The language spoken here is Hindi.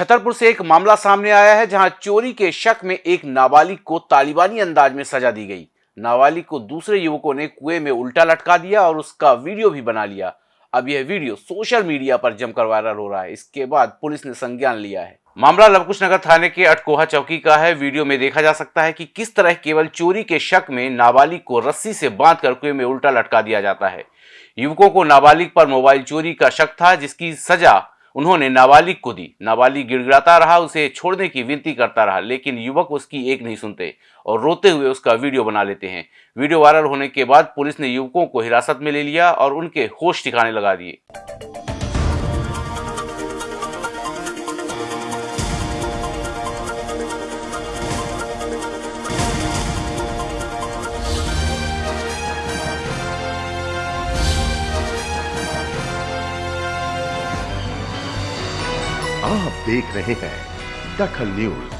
छतरपुर से एक मामला सामने आया है, जहाँ चोरी के शक में एक नाबालिग को तालिबानी अंदाज में सजा दी गई। नाबालिग को दूसरे युवकों ने कुएँ में उल्टा लटका दिया और उसका वीडियो भी बना लिया। अब यह वीडियो सोशल मीडिया पर जमकर वायरल हो रहा है। इसके बाद पुलिस ने संज्ञान लिया है। मामला लवकुश नगर थाने के अटकोहा चौकी का है। वीडियो में देखा जा सकता है कि किस तरह केवल चोरी के शक में नाबालिग को रस्सी से बाँध कर कुएँ में उल्टा लटका दिया जाता है। युवकों को नाबालिग पर मोबाइल चोरी का शक था, जिसकी सजा उन्होंने नाबालिग को दी। नाबालिग गिड़गिड़ाता रहा, उसे छोड़ने की विनती करता रहा, लेकिन युवक उसकी एक नहीं सुनते और रोते हुए उसका वीडियो बना लेते हैं। वीडियो वायरल होने के बाद पुलिस ने युवकों को हिरासत में ले लिया और उनके होश ठिकाने लगा दिए। आप देख रहे हैं दखल न्यूज़।